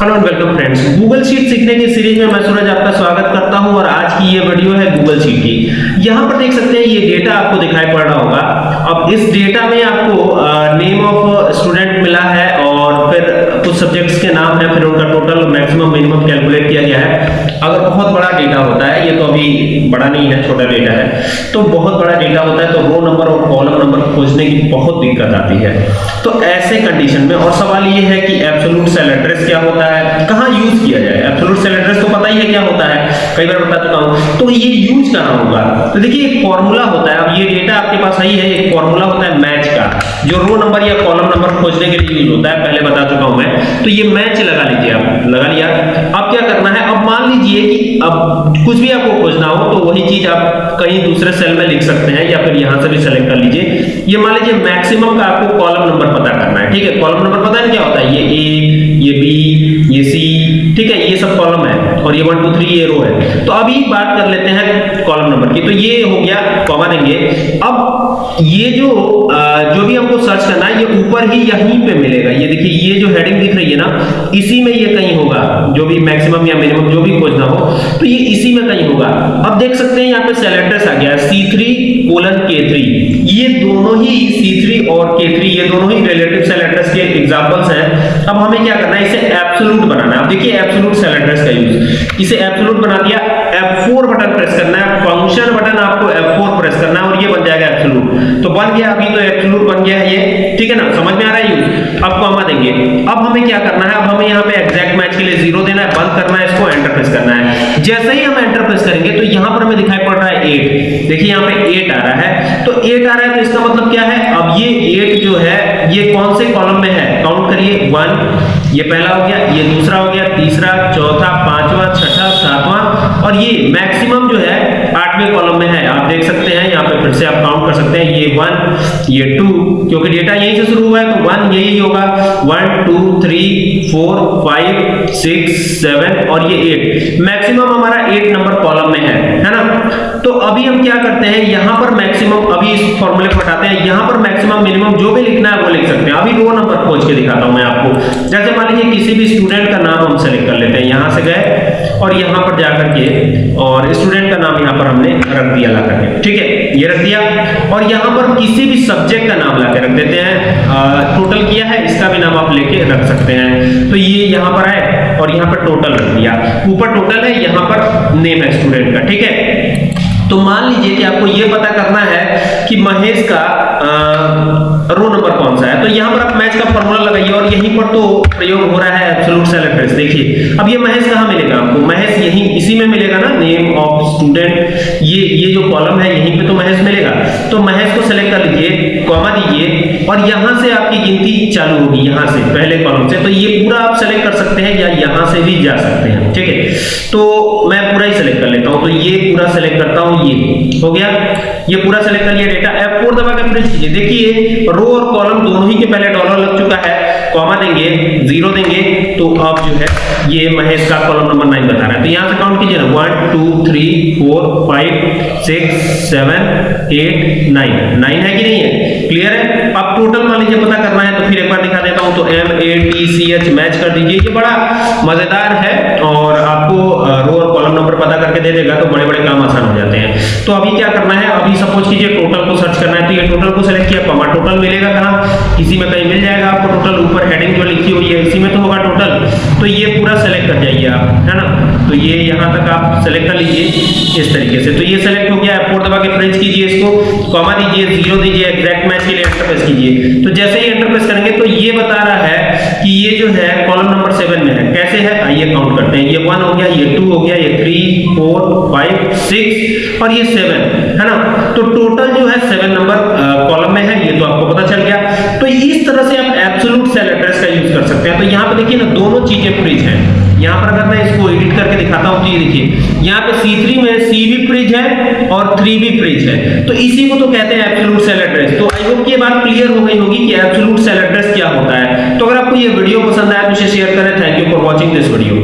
Hello and welcome friends. Google sheet सीखने की series में मैं सूरज आपका स्वागत करता हूँ और आज की ये वीडियो है गूगल शीट की। यहाँ पर देख सकते हैं, ये डेटा आपको दिखाई पड़ रहा होगा। अब इस डेटा में आपको नेम ऑफ़ स्टूडेंट मिला है और फिर कुछ सब्जेक्ट्स के नाम है, फिर उनका टोटल मैक्सिमम मिनिमम कैलकुलेट किया गया है अगर बहुत बड़ा डेटा होता है, ये तो अभी बड़ा नहीं है, छोटा डेटा है तो बहुत बड़ा डेटा होता है तो रो नंबर और कॉलम नंबर खोजने की बहुत दिक्कत आती है। तो ऐसे कंडीशन में, और सवाल ये है कि एब्सोल्यूट सेल एड्रेस क्या होता है? कहाँ यूज़ किया जाए? एब्सोल्यूट सेल एड्रेस तो पता ही है क्या होता है। कई बार बता चुका हूँ। तो ये यूज़ कहाँ होगा। तो देखिए, एक फार्मूला होता है। अब ये डेटा आपके पास सही है, एक फार्मूला होता है मैच का। जो रो नंबर या कॉलम नंबर खोजने के लिए यूज़ होता है, पहले बता चुका हूँ मैं। तो ये मैच लगा लीजिए आप, लगा लिया। अब क्या करना है? अब मान लीजिए कि अब कुछ भी आपको खोजना हो तो वही चीज़ आप कहीं दूसरे सेल में लिख सकते हैं, या फिर यहाँ से भी सेलेक्ट कर लीजिए। ये मान लीजिए मैक्सिमम का आपको कॉलम नंबर पता करना है, ठीक है? कॉलम नंबर पता है क्या होता है? ये ए ये बी ये सी ठीक है? ये सब कॉलम है, और ये वन टू थ्री ये रो है। तो अभी बात कर लेते हैं कॉलम नंबर की। तो ये हो गया कॉमा देंगे। अब ये जो जो भी हमको सर्च करना है, ये ऊपर ही यहीं पे मिलेगा। ये देखिए, ये जो हेडिंग दिख रही है ना, इसी में ये कहीं होगा। जो भी मैक्सिमम या मिनिमम जो भी खोजना हो तो ये इसी में कहीं होगा। अब देख सकते हैं, यहाँ पे सेल आ गया। C three colon K three ये दोनों ही सी थ्री और के थ्री ये दोनों ही रिलेटिव सेल के एग्जांपल्स हैं। अब हमें क्या करना है? इसे एब्सोल्यूट बनाना है। अब देखिए एब्सोल्यूट सेल एड्रेस का यूज़ इसे एब्सोल्यूट बना दिया। F4 बटन प्रेस करना है। फ़ंक्शन बटन आपको F4 प्रेस करना है और ये बन जाएगा एब्सोल्यूट तो बन गया अभी तो एब्सोल्यूट बन गया है ये। ठीक है ना? समझ में आ रहा है यूज़ अब कॉमा देंगे। अब हमें क्या करना है? अब हमें यहाँ पे एग्जैक्ट मैच के लिए ज़ीरो देना है बंद करना है, इसको एंटर प्रेस करना है। जैसे ही हम एंटर प्रेस करेंगे तो यहाँ पर हमें दिखाई पड़ रहा है 8 देखिए, यहाँ पे 8 आ रहा है। तो 8 आ रहा है तो इसका मतलब क्या है? अब ये 8 जो है, ये कौन से कॉलम में है? काउंट करिए 1 ये पहला हो गया, ये दूसरा हो गया, तीसरा, चौथा, पांचवा, छठा, सातवां। और ये मैक्सिमम जो है आठवें कॉलम में है। आप देख सकते हैं, यहाँ पे फिर से आप काउंट कर सकते हैं। ये वन ये टू क्योंकि डेटा यहीं से शुरू हुआ है तो वन यही होगा। One two three four five six seven और ये एट मैक्सिमम हमारा एट नंबर कॉलम में है है ना? तो अभी हम क्या करते हैं, यहाँ पर मैक्सिमम अभी इस फॉर्मूले को हटाते हैं। यहाँ पर मैक्सिमम मिनिमम जो भी लिखना है, वो लिख सकते हैं। अभी रो नंबर खोज के दिखाता हूँ मैं आपको। जैसे मान लीजिए किसी भी स्टूडेंट का नाम हम सेलेक्ट कर लेते हैं। यहाँ से गए और यहाँ पर जाकर के, और स्टूडेंट का नाम यहाँ पर हमने रख दिया ला करके। ठीक है? ये रख दिया। और यहाँ पर किसी भी सब्जेक्ट का नाम ला के रख देते हैं। टोटल किया है, इसका भी नाम आप लेके रख सकते हैं। तो ये यहाँ पर है, और यहाँ पर टोटल रख दिया। ऊपर टोटल है, यहाँ पर नेम है स्टूडेंट का। ठीक है? तो मान लीजिए कि आपको ये पता करना है कि महेश का रो नंबर कौन सा है। तो यहाँ पर आप मैच का फार्मूला लगाइए और यहीं पर तो प्रयोग हो रहा है एब्सोल्यूट सेल देखिए। अब ये महेश कहाँ मिलेगा आपको? महेश यहीं, इसी में मिलेगा ना? नेम ऑफ़ स्टूडेंट ये ये जो कॉलम है, यहीं पे तो महेश मिलेगा। तो महेश को सेलेक्ट कर लीजिए कॉमा दीजिए, और यहाँ से आपकी गिनती चालू होगी, यहाँ से, पहले कॉलम से। तो ये पूरा आप सेलेक्ट कर सकते हैं या यहाँ से भी जा सकते हैं, ठीक है? तो सेलेक्ट कर लेता हूँ। तो ये पूरा सेलेक्ट करता हूँ, ये। हो गया? ये पूरा सेलेक्ट कर लिया डेटा F4 दबा के प्रिंट कीजिए। देखिए रो और कॉलम दोनों ही के पहले डॉलर लग चुका है। कॉमा देंगे ज़ीरो देंगे। तो अब जो है, ये महेश का कॉलम नंबर नाइन बता रहा है। तो यहाँ से काउंट कीजिए ना। One two three four five six seven eight nine nine है कि नहीं है? क्लियर है? अब टोटल मान लीजिए पता करना है तो फिर एक बार दिखा देता हूँ। तो M A T C H match कर दीजिए। ये बड़ा मज़ेदार है और आपको रो और कॉलम नंबर पता करके दे देगा तो बड़े बड़े काम आसान हो जाते हैं। तो अभी क्या करना है? अभी सपोज़ कीजिए टोटल को सर्च करना है। तो ये टोटल को सेलेक्ट किया कॉमा टोटल मिलेगा कहाँ? किसी में कहीं मिल जाएगा आपको टोटल ऊपर हेडिंग जो लिखी हुई है, इसी में तो होगा टोटल तो ये पूरा सेलेक्ट कर जाइए आप, है ना? तो ये यहाँ तक आप सेलेक्ट कर लीजिए, इस तरीके से। तो ये सेलेक्ट हो गया F4 दबा के प्रेस कीजिए इसको कॉमा दीजिए ज़ीरो दीजिए एग्जैक्ट मैच के लिए एंटर कीजिए। तो जैसे ही एंटर करेंगे तो ये बता रहा है कि ये जो है कॉलम नंबर 7 में है। कैसे है? आइए काउंट करते हैं। ये 1 हो गया, ये 2 हो गया, ये 3 4 5 6 और ये 7 है ना? तो टोटल जो है 7 नंबर कॉलम में है। ये तो आपको पता चल गया। तो इस तरह से आप एब्सोल्यूट सेल एड्रेस का यूज़ कर सकते हैं। तो यहाँ पे देखिए ना, दोनों चीज़ें फ्रिज हैं। यहाँ पर अगर मैं इसको एडिट करके दिखाता हूँ तो ये देखिए, यहाँ पे C3 में C भी फ्रिज है और 3 भी फ्रिज है। तो इसी को तो कहते हैं एब्सोल्यूट सेल एड्रेस तो आई होप ये बात क्लियर हो गई होगी कि एब्सोल्यूट सेल एड्रेस क्या होता है। तो अगर आपको ये वीडियो पसंद आया तो इसे शेयर करें। Thank you for watching this video